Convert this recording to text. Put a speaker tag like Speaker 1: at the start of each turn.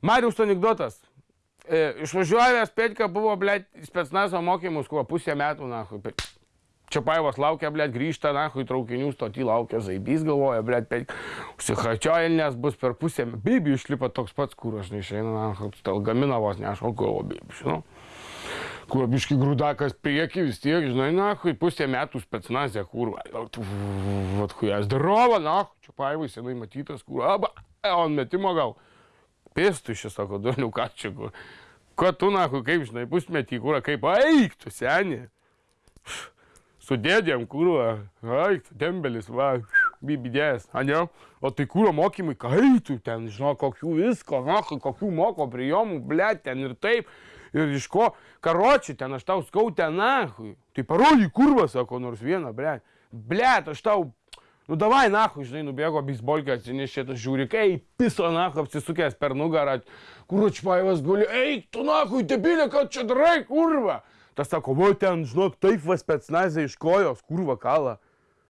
Speaker 1: Marius anegdotas. E, išvažiuojęs Petka buvo, blėt, spetsnazo mokymus, kuo pusę metų, na, Čiapaivas laukia, blėt, grįžta, na, į traukinių stotį laukia, Zaibys galvoja, blėt, Petka, užsihačiojilinės bus per pusę, bibi išlipa toks pats kūras, neišeina, na, stalgaminavos, neaišku, galvo, bibi, žinau. Kur biški grūdakas prieki vis tiek, žinai, na, kai pusę metų spetsnazė, kur, vat, kui, zdarova, na, Čiapaivai senai matytas, kur, aba, on metimo gal pėstų šis, sako, durnių ką čia, kur. Ko tu, na, kaip, žinai, pusmetį, kur, kaip, eik, tu seni. Su dėdėm, kur, eik, tembelis, va, bibidės, ane? O tai kūro mokymai, kai tu ten, žinau, kokių visko, na, kokių moko prijomų, ble, ten ir taip. Ir iš ko, karoči, ten aš tau skau ten, na, tai parody kurvą, sako, nors vieną, ble. Ble, aš tau Nu davai, nahu, žinai, nubėgo beisbolkę atsinešė, tas žiūri, kai piso, nahu, apsisukęs per nugarą, kuručpaivas guli, eik, tu nahu, debilė, ką čia darai, kurva. Tas sako, va ten, žinok, taip vas spetsnazė iš kojos, kurva kala.